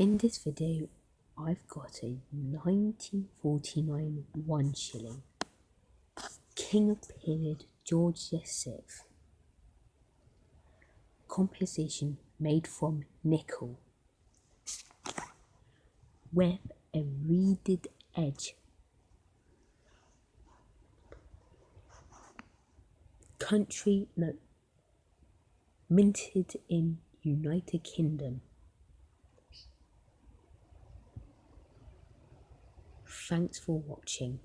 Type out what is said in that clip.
In this video, I've got a 1949 one shilling King of period George VI composition made from nickel with a reeded edge. Country minted in United Kingdom. Thanks for watching.